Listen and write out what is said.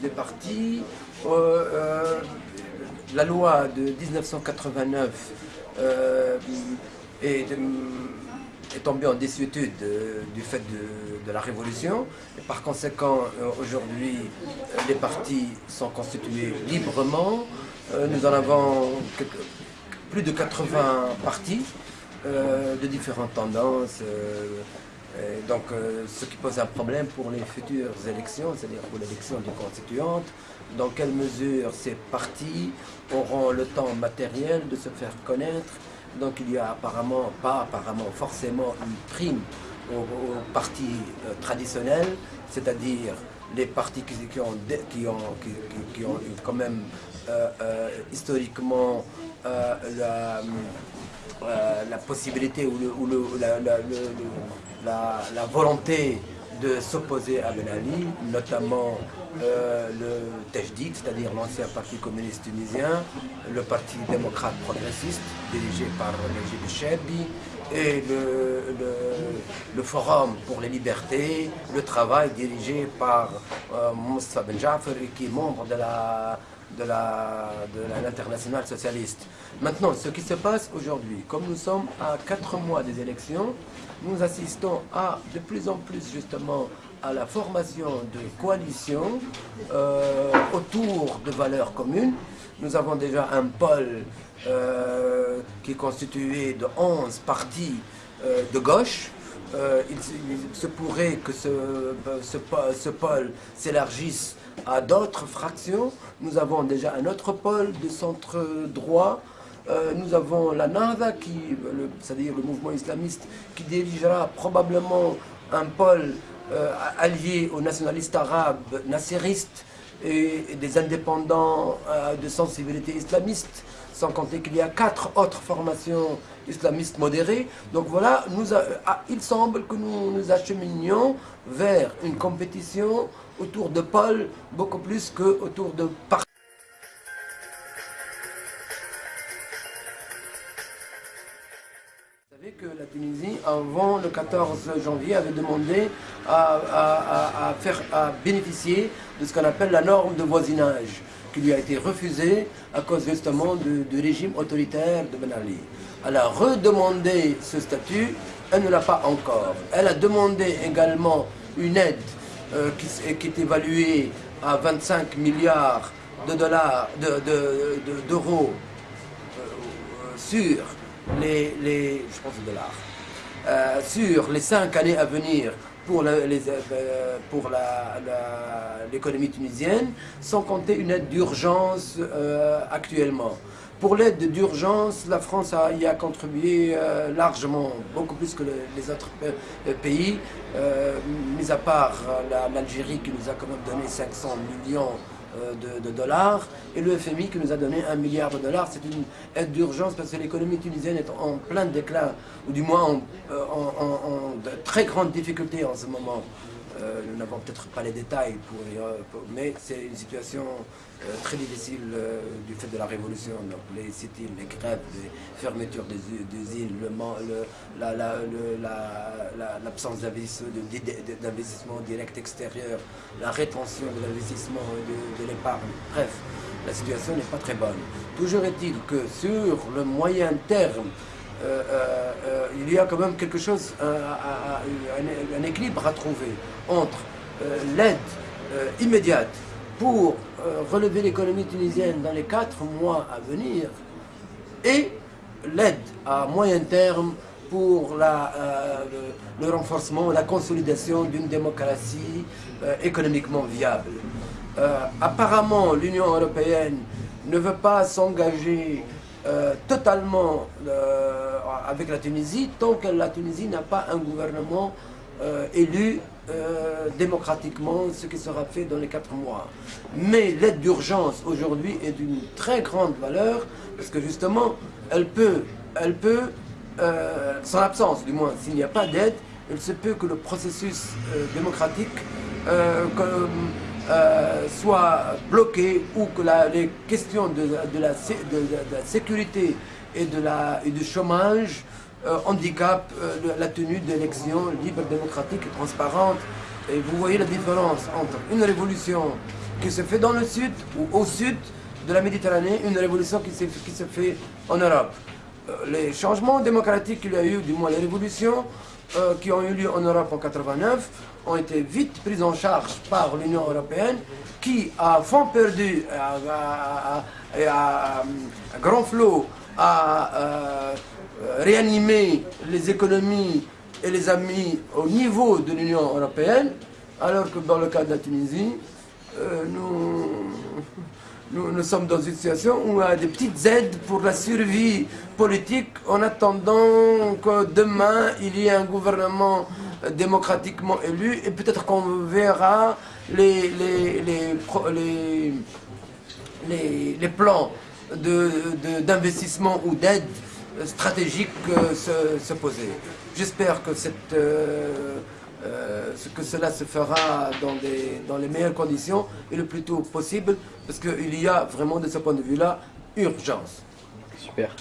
des partis, la loi de 1989 est, tombée en désuétude du fait de, la révolution. Et par conséquent, aujourd'hui, les partis sont constitués librement. nous en avons plus de 80 partis euh, de différentes tendances. Euh, donc, euh, ce qui pose un problème pour les futures élections, c'est-à-dire pour l'élection du constituante, dans quelle mesure ces partis auront le temps matériel de se faire connaître. Donc, il y a apparemment, pas apparemment, forcément une prime aux, partis traditionnels, c'est-à-dire les partis qui, ont, qui, ont, qui, ont quand même historiquement la euh, la possibilité ou, la, volonté de s'opposer à Ben Ali, notamment euh, le Tejdid, c'est-à-dire l'ancien parti communiste tunisien, le parti démocrate progressiste dirigé par Najib Chebi, et le, Forum pour les libertés, le travail dirigé par euh, Moussa Ben qui est membre de la de l'international socialiste. Maintenant, ce qui se passe aujourd'hui, comme nous sommes à quatre mois des élections, nous assistons à de plus en plus justement à la formation de coalitions euh, autour de valeurs communes. Nous avons déjà un pôle euh, qui est constitué de 11 partis euh, de gauche, il, se pourrait que ce, ce pôle s'élargisse à d'autres fractions. Nous avons déjà un autre pôle de centre droit. Euh, nous avons la NAVA, c'est-à-dire le mouvement islamiste, qui dirigera probablement un pôle euh, allié aux nationalistes arabes, nassiristes et, des indépendants euh, de sensibilité islamiste, sans compter qu'il y a quatre autres formations islamistes modérées. Donc voilà, ah, il semble que nous nous acheminions vers une compétition autour de Paul beaucoup plus qu'autour de parti. Vous savez que la Tunisie, avant le 14 janvier, avait demandé à, faire, à bénéficier de ce qu'on appelle la norme de voisinage, qui lui a été refusée à cause justement du, régime autoritaire de Ben Ali. Elle a redemandé ce statut, elle ne l'a pas encore. Elle a demandé également une aide euh, qui, est évalué à 25 milliards de dollars, d'euros de, euh, sur les, les, je pense dollars, euh, sur les cinq années à venir pour l'économie tunisienne, sans compter une aide d'urgence actuellement. Pour l'aide d'urgence, la France a, y a contribué euh, largement, beaucoup plus que les autres pays, euh, mis à part l'Algérie qui nous a quand même donné 500 millions euh, de, dollars et le FMI qui nous a donné un milliard de dollars. C'est une aide d'urgence parce que l'économie tunisienne est en plein déclin, ou du moins en, en de très grandes difficultés en ce moment. Euh, nous n'avons peut-être pas les détails, pour, mais c'est une situation euh, très difficile euh, du fait de la révolution. Donc les sit-ins, les grèves, les fermetures des l'absence d'investissement direct extérieur, la rétention de l'investissement de, de l'épargne. Bref, la situation n'est pas très bonne. Toujours est-il que sur le moyen terme, euh, euh, euh, il y a quand même quelque chose, un, équilibre à trouver entre l'aide immédiate pour relever l'économie tunisienne dans les quatre mois à venir et l'aide à moyen terme pour le, renforcement, la consolidation d'une démocratie économiquement viable. apparemment, l'Union européenne ne veut pas s'engager euh, totalement euh, avec la Tunisie tant que la Tunisie n'a pas un gouvernement euh, élu démocratiquement, ce qui sera fait dans les quatre mois. Mais l'aide d'urgence aujourd'hui est d'une très grande valeur parce que justement, elle peut, elle peut sans absence du moins, s'il n'y a pas d'aide, il se peut que le processus démocratique euh, soit bloqué ou que les questions de, la, sécurité et, de du chômage euh, handicapent euh, la tenue d'élections libres, démocratiques et transparentes. Et vous voyez la différence entre une révolution qui se fait dans le sud ou au sud de la Méditerranée, une révolution qui se, qui se fait en Europe. Euh, les changements démocratiques qu'il y a eu, du moins les révolutions euh, qui ont eu lieu en Europe en 89, ont été vite prises en charge par l'Union européenne qui, à fond perdu, et à, grand flot, a euh, réanimé les économies et les amis au niveau de l'Union européenne, alors que dans le cas de la Tunisie, nous nous, sommes dans une situation où il y a des petites aides pour la survie politique en attendant que demain il y ait un gouvernement démocratiquement élu et peut-être qu'on verra les, les, les, plans d'investissement ou d'aide stratégique euh, se, poser. J'espère que cette... Euh, euh, ce que cela se fera dans, dans les meilleures conditions et le plus tôt possible, parce qu'il y a vraiment de ce point de vue-là urgence. Super.